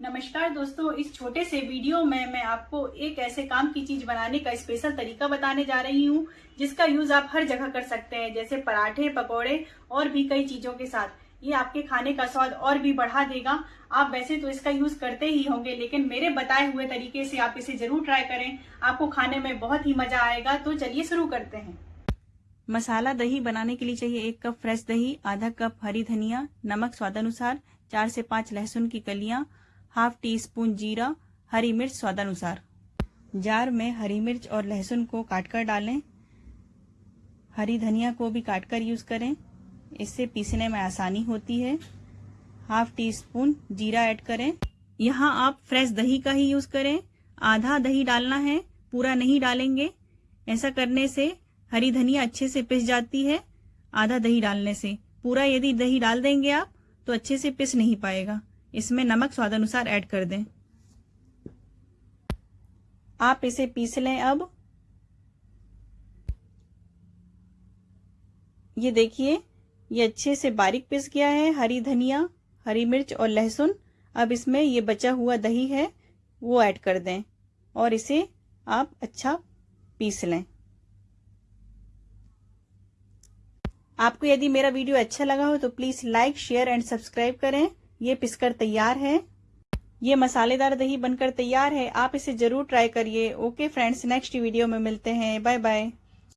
नमस्कार दोस्तों, इस छोटे से वीडियो में मैं आपको एक ऐसे काम की चीज़ बनाने का स्पेशल तरीका बताने जा रही हूँ, जिसका यूज़ आप हर जगह कर सकते हैं, जैसे पराठे, पकोड़े और भी कई चीज़ों के साथ। ये आपके खाने का स्वाद और भी बढ़ा देगा। आप वैसे तो इसका यूज़ करते ही होंगे, लेकिन मेरे बताए हुए तरीके से आप इसे ज़रूर ट्राई करें। आपको खाने में बहुत ही मज़ा आएगा तो चलिए शुरू करते हैं। मसाला दही बनाने के लिए चाहिए एक कप फ्रेश दही, आधा कप हरी धनिया, नमक स्वादानुसार, चार से पाँच लहसुन की कलियाँ हाफ़ टी स्पून जीरा, हरी मिर्च स्वादानुसार। जार में हरी मिर्च और लहसुन को काट कर डालें। हरी धनिया को भी काट कर यूज़ करें। इससे पीसने में आसानी होती है। हाफ़ टी स्पून जीरा ऐड करें। यहाँ आप फ्रेश दही का ही यूज़ करें। आधा दही डालना है, पूरा नहीं डालेंगे। ऐसा करने से हरी धनिया अच्छे से पिस जाती है, आधा दही डालने से। पूरा यदि दही डाल देंगे आप तो अच्छे से पिस नहीं पाएगा। इसमें नमक स्वादानुसार ऐड कर दें। आप इसे पीस लें अब। ये देखिए, ये अच्छे से बारीक पिस गया है, हरी धनिया, हरी मिर्च और लहसुन। अब इसमें ये बचा हुआ दही है, वो ऐड कर दें और इसे आप अच्छा पीस लें। आपको यदि मेरा वीडियो अच्छा लगा हो तो please like, share and subscribe करें। ये पिसकर तैयार है। ये मसालेदार दही बनकर तैयार है। आप इसे ज़रूर ट्राई करिए। ओके फ्रेंड्स नेक्स्ट वीडियो में मिलते हैं। Bye bye